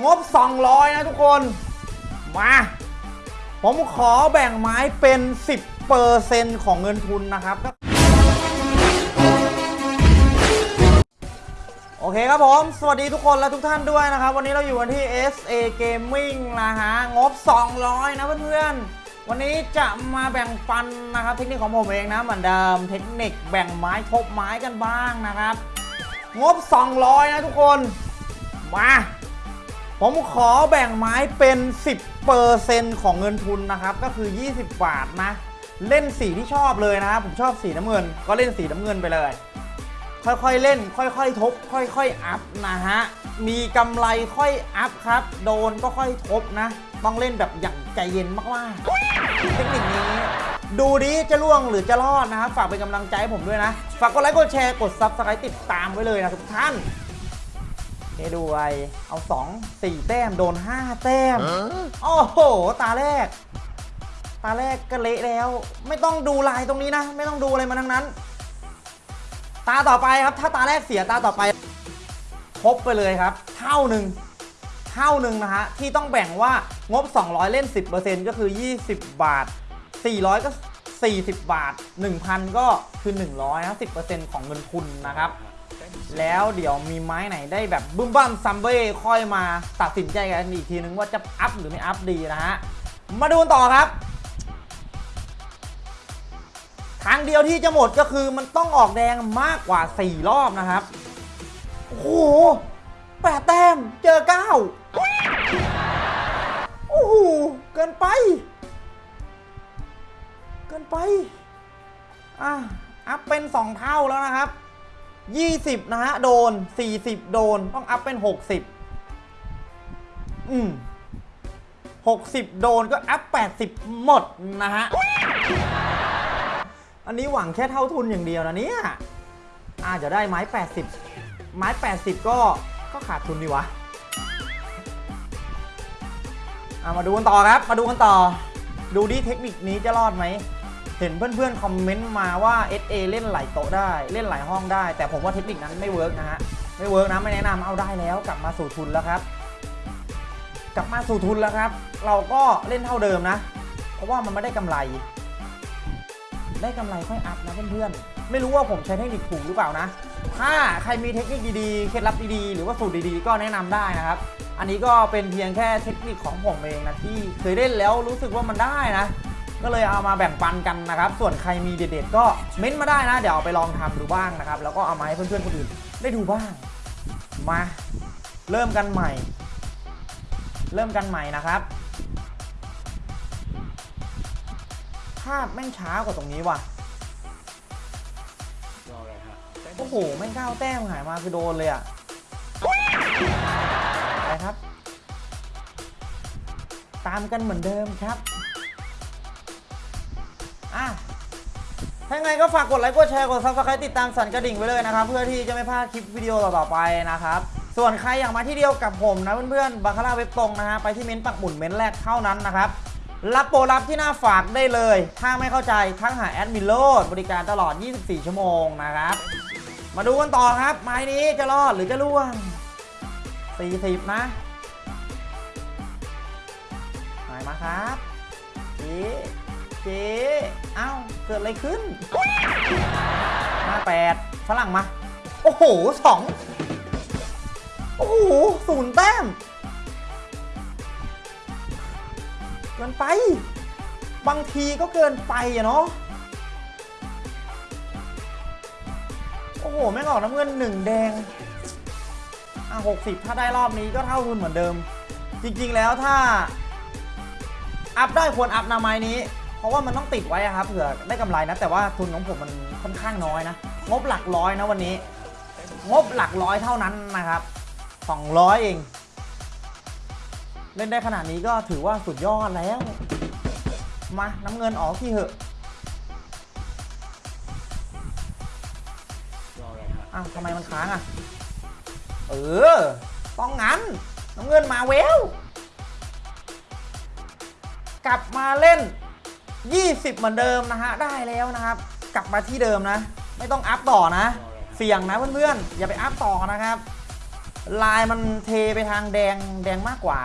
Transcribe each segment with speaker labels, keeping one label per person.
Speaker 1: งบ 200 นะทุกคน มา ผมขอแบ่งไม้เป็น 10%ของเงินทุนนะครับ โอเคครับผม สวัสดีทุกคนและทุกท่านด้วยนะครับ วันนี้เราอยู่กันที่ SA Gaming นะฮะ งบ 200 นะเพื่อนๆ วันนี้จะมาแบ่งปันนะครับ เทคนิคของผมเองนะเหมือนเดิม เทคนิคแบ่งไม้ทบไม้กันบ้างนะครับ งบ 200 นะทุกคน มา ผมขอแบ่งไม้เป็น 10%ของเงินทุนนะครับ ก็คือ 20 บาทนะ เล่นสีที่ชอบเลยนะครับผมชอบสีน้ำเงิน ก็เล่นสีน้ำเงินไปเลย ค่อยๆเล่น ค่อยๆ ทบ ค่อยๆ อัพนะฮะ มีกำไรค่อยอัพครับ โดนก็ค่อยทบนะ ต้องเล่นแบบอย่างใจเย็นมากๆเทคนิคนี้ดูดิจะล่วงหรือจะรอดนะครับ ฝากเป็นกำลังใจให้ผมด้วยนะ ฝากกดไลค์กดแชร์กด Subscribe ติดตามไว้เลยนะทุกท่าน เฮ้ดูไอเอา 2 4 แต้ม โดน 5 แต้ม โอ้โห ตาแรก ตาแรกก็เละแล้ว ไม่ต้องดูลายตรงนี้นะ ไม่ต้องดูอะไรมาทั้งนั้น ตาต่อไปครับ ถ้าตาแรกเสียตาต่อไปครบไปเลยครับ เท่าหนึ่งเท่าหนึ่งนะฮะ ที่ต้องแบ่งว่างบ 200 เล่น 10%ก็คือ 20 บาท 400 ก็ 40 บาท 1,000 ก็คือ 100นะ10%ของเงินทุนนะครับ แล้วเดี๋ยวมีไม้ไหนได้แบบบึ้มบั้มซัมเบ้ค่อยมาตัดสินใจกันอีกทีนึงว่าจะอัพหรือไม่อัพดีนะฮะ มาดูต่อครับ ทางเดียวที่จะหมดก็คือมันต้องออกแดงมากกว่า 4 รอบนะครับ โอ้โหแปดแต้มเจอ9โอ้โหเกินไป เกินไป อะอัพเป็น 2 เท่าแล้วนะครับ 20 นะฮะ โดน 40 โดน ต้องอัพเป็น 60 อืม60 โดนก็อัพ 80 หมดนะฮะ อันนี้หวังแค่เท่าทุนอย่างเดียวนะเนี่ยอาจจะได้ไม้ 80 ไม้ 80 ก็ก็ขาดทุนดีวะอะมาดูกันต่อครับ มาดูกันต่อ ดูดิเทคนิคนี้จะรอดไหม เห็นเพื่อนๆคอมเมนต์มาว่า SA เล่นหลายโต๊ะได้เล่นหลายห้องได้ แต่ผมว่าเทคนิคนั้นไม่ work นะฮะไม่ work นะไม่แนะนำเอาได้แล้วกลับมาสู่ทุนแล้วครับ กลับมาสู่ทุนแล้วครับ เราก็เล่นเท่าเดิมนะ เพราะว่ามันไม่ได้กำไร ได้กำไรค่อย up นะเพื่อนๆไม่รู้ว่าผมใช้เทคนิคถูกหรือเปล่านะ ถ้าใครมีเทคนิคดีๆเคล็ดลับดีๆหรือว่าสูตรดีๆ ก็แนะนำได้นะครับ อันนี้ก็เป็นเพียงแค่เทคนิคของผมเองนะที่เคยเล่นแล้วรู้สึกว่ามันได้นะ ก็เลยเอามาแบ่งปันกันนะครับ ส่วนใครมีเด็ดๆก็เม้นต์มาได้นะ เดี๋ยวเอาไปลองทำดูบ้างนะครับ แล้วก็เอามาให้เพื่อนๆคนอื่นได้ดูบ้าง มา เริ่มกันใหม่ เริ่มกันใหม่นะครับ ภาพแม่งช้ากว่าตรงนี้ว่ะ โอ้โห แม่งก้าวแต้มหายมาคือโดนเลยอะไปครับ ตามกันเหมือนเดิมครับ อะถ้าไงก็ฝากกดไลค์ กดแชร์ กด subscribe ติดตามสั่นกระดิ่งไว้เลยนะครับ เพื่อที่จะไม่พลาดคลิปวิดีโอต่อๆไปนะครับ ส่วนใครอยากมาที่เดียวกับผมนะเพื่อนๆบาคาร่าเว็บตรงนะฮะ ไปที่เม้นต์ปักหมุนเม้นต์แรกเท่านั้นนะครับ รับโปรรับที่หน้าฝากได้เลย ถ้าไม่เข้าใจทักหาแอดมินโลดบริการตลอด 24 ชั่วโมงนะครับ มาดูกันต่อครับ ไม้นี้จะรอดหรือจะล่วง40นะหายมาครับเจ๊ เจ๊เอ้าเกิดอะไรขึ้นมาแปดฝรั่งมา โอ้โหสองโอ้โหศูนย์แต้มเกินไป บางทีก็เกินไปอะเนาะโอ้โห แม่งออกน้ำเงินหนึ่งแดงอะหกสิบถ้าได้รอบนี้ก็เท่าทุนเหมือนเดิม จริงๆแล้วถ้า อัพได้ควรอัพนาไม้นี้ เพราะว่ามันต้องติดไว้ครับเผื่อได้กำไรนะ แต่ว่าทุนของผมมันค่อนข้างน้อยนะ งบหลักร้อยนะวันนี้ งบหลักร้อยเท่านั้นนะครับ 200 เอง เล่นได้ขนาดนี้ก็ถือว่าสุดยอดแล้ว มาน้ำเงินออกที่เหอะอ้าวทำไมมันค้างอะ เออ ต้องงั้น น้ำเงินมาเวล กลับมาเล่น 20 เหมือนเดิมนะฮะ ได้แล้วนะครับ กลับมาที่เดิมนะ ไม่ต้องอัพต่อนะ เสี่ยงนะเพื่อนๆ อย่าไปอัพต่อนะครับ ลายมันเทไปทางแดงแดงมากกว่า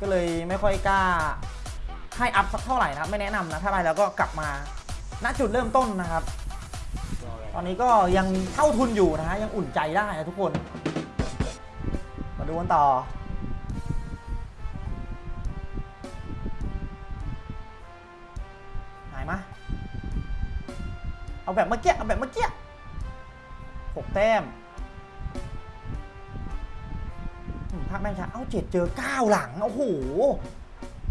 Speaker 1: ก็เลยไม่ค่อยกล้า ให้อัพสักเท่าไหร่นะครับ ไม่แนะนำนะ ถ้าไปแล้วก็กลับมา ณ จุดเริ่มต้นนะครับ ตอนนี้ก็ยังเท่าทุนอยู่นะฮะ ยังอุ่นใจได้นะทุกคน มาดูกันต่อ เอาแบบเมื่อกี้เอาแบบเมื่อกี้หกแต้มภาคแม่งช้าเอาเจ็ดเจอเก้าหลัง โอ้โห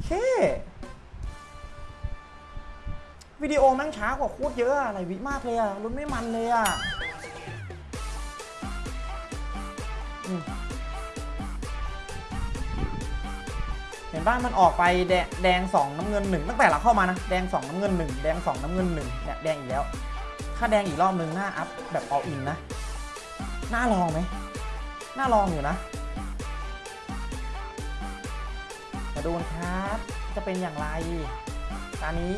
Speaker 1: เควิดีโอแม่งช้ากว่าโคตรเยอะอะอะไรวิมากเลยอะลุ้นไม่มันเลยอะเห็นบ้านมันออกไปแดงแดงสองน้ำเงินหนึ่งตั้งแต่เราเข้ามานะ แดงสองน้ำเงินหนึ่งแดงสองน้ำเงินหนึ่งเนี่ยแดงอีกแล้ว ถ้าแดงอีกรอบนึงหน้าอัพแบบอออินนะน่าลองไหมน่าลองอยู่นะ มาดูนครับ จะเป็นอย่างไร ตอนนี้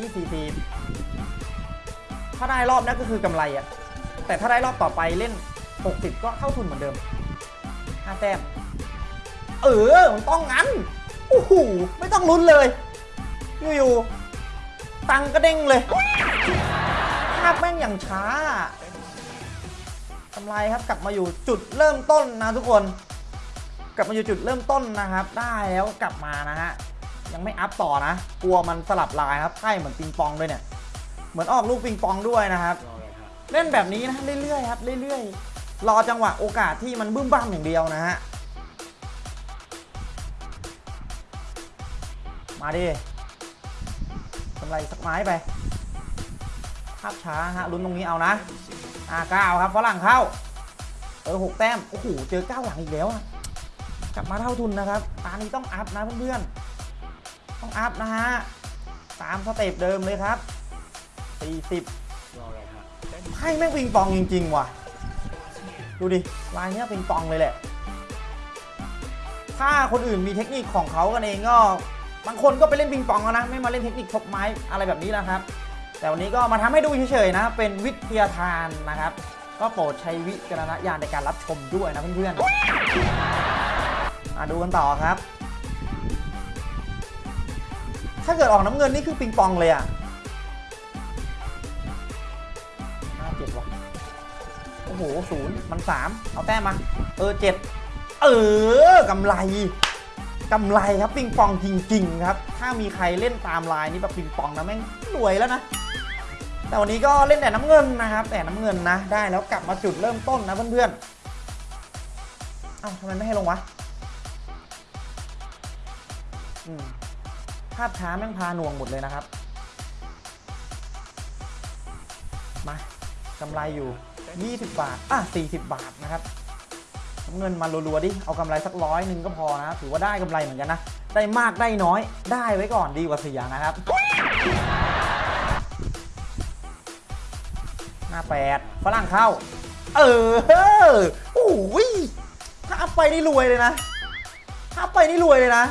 Speaker 1: 40ถ้าได้รอบนี้ก็คือกำไรอะแต่ถ้าได้รอบต่อไปเล่น 60 ก็เข้าทุนเหมือนเดิม5แต้ม เออ มันต้องงั้นโอ้โหไม่ต้องลุ้นเลย อยู่ๆตังก็เด้งเลยาพแม่งอย่างช้ากำไรครับกลับมาอยู่จุดเริ่มต้นนะทุกคน กลับมาอยู่จุดเริ่มต้นนะครับ ได้แล้วกลับมานะฮะยังไม่อัพต่อนะ กลัวมันสลับลายครับไพ่เหมือนปิงปองด้วยเนี่ย เหมือนออกลูกปิงปองด้วยนะครับเล่นแบบนี้นะเรื่อยๆครับเรื่อยๆ รอจังหวะโอกาสที่มันบึ้มบ้ามอย่างเดียวนะฮะมาดิกำไรสักไม้ไปาพช้าฮะลุ้นตรงนี้เอานะอ่าเก้าครับฝรั่งเข้า เออหกแต้ม โอ้โห เจอเก้าหลังอีกแล้วอะกลับมาเท่าทุนนะครับ ตานี้ต้อง up นะเพื่อนๆ ต้อง up นะฮะ ตาม step เดิมเลยครับ40ไพ่แม่งปิงปองจริง ๆ ว่ะ ดูดิ ลายเนี้ยปิงปองเลยแหละ ถ้าคนอื่นมีเทคนิคของเขากันเองก็ บางคนก็ไปเล่นปิงปองแล้วนะ ไม่มาเล่นเทคนิคทบไม้อะไรแบบนี้แล้วครับ แต่วันนี้ก็มาทำให้ดูเฉยๆนะ เป็นวิทยาทานนะครับ ก็โปรดใช้วิจารณญาณในการรับชมด้วยนะเพื่อนๆมาดูกันต่อครับ ถ้าเกิดออกน้ำเงินนี่คือปิงปองเลยอะห้าเจ็ดว่ะโอ้โหศูนย์มันสามเอาแต้มมา เออเจ็ดเออกำไรกำไรครับปิงปองจริงๆครับ ถ้ามีใครเล่นตามลายนี้แบบปิงปองนะแม่งรวยแล้วนะ แต่วันนี้ก็เล่นแต่น้ำเงินนะครับ แต่น้ำเงินนะ ได้แล้วกลับมาจุดเริ่มต้นนะเพื่อนๆ เอ้าทำไมไม่ให้ลงวะภาพช้าแม่งพาหน่วงหมดเลยนะครับ มากำไรอยู่ 20 บาท อะ 40 บาทนะครับน้ำเงินมารัวๆดิ เอากำไรสักร้อยหนึ่งก็พอนะ ถือว่าได้กำไรเหมือนกันนะ ได้มากได้น้อย ได้ไว้ก่อนดีกว่าเสียนะครับ ห้าแปดฝรั่งเข้า เออโอ้ยถ้าไปนี่รวยเลยนะ ถ้าไปนี่รวยเลยนะ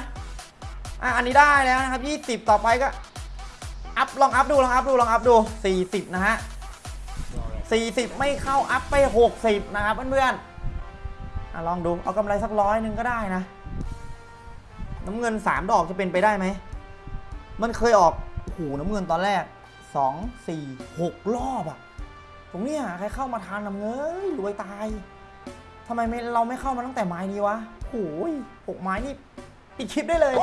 Speaker 1: อะอันนี้ได้แล้วนะครับ20ต่อไปก็อัพลองอัพดูลองอัพดูลองอัพดู40นะฮะ40ไม่เข้าอัพไป60นะครับเพื่อนๆอะลองดูเอากำไรสักร้อยหนึ่งก็ได้นะ น้ำเงิน3ดอกจะเป็นไปได้ไหมมันเคยออกโอ้โหน้ำเงินตอนแรก2 4 6รอบอะ ตรงเนี้ยใครเข้ามาทานนำเงยรวยตายทำไมไม่เราไม่เข้ามาตั้งแต่ไม้นี้วะโอ้ยหกไม้นี่ปิดคลิปได้เลย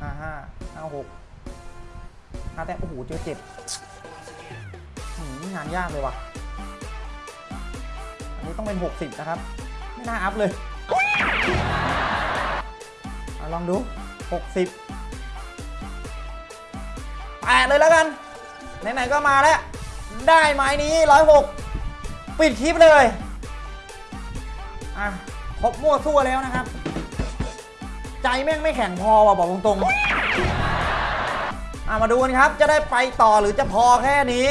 Speaker 1: ห้าห้าห้าหกห้าแต่โอ้โหเจอเจ็บงานยากเลยว่ะ อันนี้ต้องเป็น 60 นะครับ ไม่น่าอัพเลยอลองดู 60แปดเลยแล้วกัน ไหนๆก็มาแล้ว ได้ไม้นี้ร้อยหกปิดคลิปเลย อะครบมั่วทั่วแล้วนะครับ ใจแม่งไม่แข็งพอว่ะบอกตรงๆอะมาดูกันครับ จะได้ไปต่อหรือจะพอแค่นี้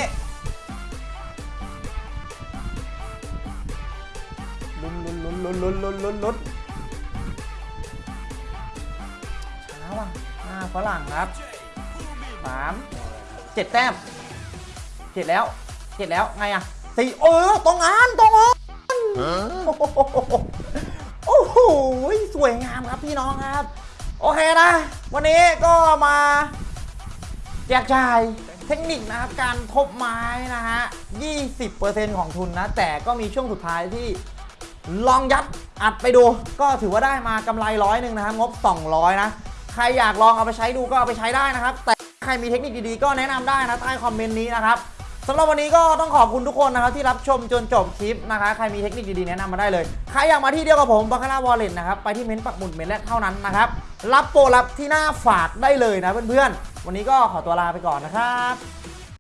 Speaker 1: ลุ้นลุ้นลุ้นลุ้นลุ้นลุ้นลุ้นลุ้นช้าว่ะหน้าฝรั่งครับสามเจ็ดแต้ม เจ็ดแล้วเจ็ดแล้วไงอะสี่เออตรงอันตรงอันโอ้โหสวยงามครับพี่น้องครับ โอเคนะ วันนี้ก็มาแจกจ่ายเทคนิคนะครับการทบไม้นะฮะ 20%ของทุนนะ แต่ก็มีช่วงสุดท้ายที่ลองยัดอัดไปดู ก็ถือว่าได้มากำไรร้อยหนึ่งนะครับงบ 200 นะ ใครอยากลองเอาไปใช้ดูก็เอาไปใช้ได้นะครับ แต่ใครมีเทคนิคดีๆ ก็แนะนำได้นะใต้คอมเมนต์นี้นะครับ สำหรับวันนี้ก็ต้องขอบคุณทุกคนนะครับที่รับชมจนจบคลิปนะคะ ใครมีเทคนิคดีๆแนะนำมาได้เลย ใครอยากมาที่เดียวกับผมบัคคาร่าวอลเล็ตนะครับ ไปที่เม้นต์ปักหมุดเม้นต์แรกเท่านั้นนะครับ รับโปรรับที่หน้าฝากได้เลยนะเพื่อนๆ วันนี้ก็ขอตัวลาไปก่อนนะครับ